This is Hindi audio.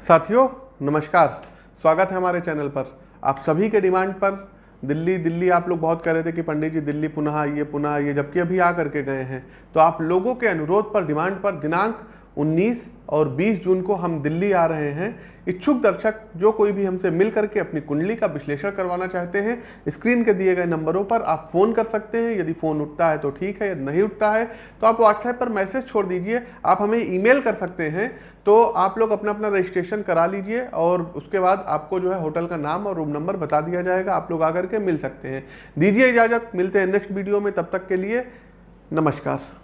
साथियों, नमस्कार। स्वागत है हमारे चैनल पर। आप सभी के डिमांड पर। दिल्ली दिल्ली आप लोग बहुत कह रहे थे कि पंडित जी दिल्ली पुनः आइए पुनः आइए, जबकि अभी आ करके गए हैं। तो आप लोगों के अनुरोध पर, डिमांड पर दिनांक 19 और 20 जून को हम दिल्ली आ रहे हैं। इच्छुक दर्शक, जो कोई भी हमसे मिल करके अपनी कुंडली का विश्लेषण करवाना चाहते हैं, स्क्रीन के दिए गए नंबरों पर आप फ़ोन कर सकते हैं। यदि फ़ोन उठता है तो ठीक है, यदि नहीं उठता है तो आप व्हाट्सएप पर मैसेज छोड़ दीजिए। आप हमें ईमेल कर सकते हैं तो आप लोग अपना अपना रजिस्ट्रेशन करा लीजिए और उसके बाद आपको जो है होटल का नाम और रूम नंबर बता दिया जाएगा। आप लोग आकर के मिल सकते हैं। दीजिए इजाज़त, मिलते हैं नेक्स्ट वीडियो में, तब तक के लिए नमस्कार।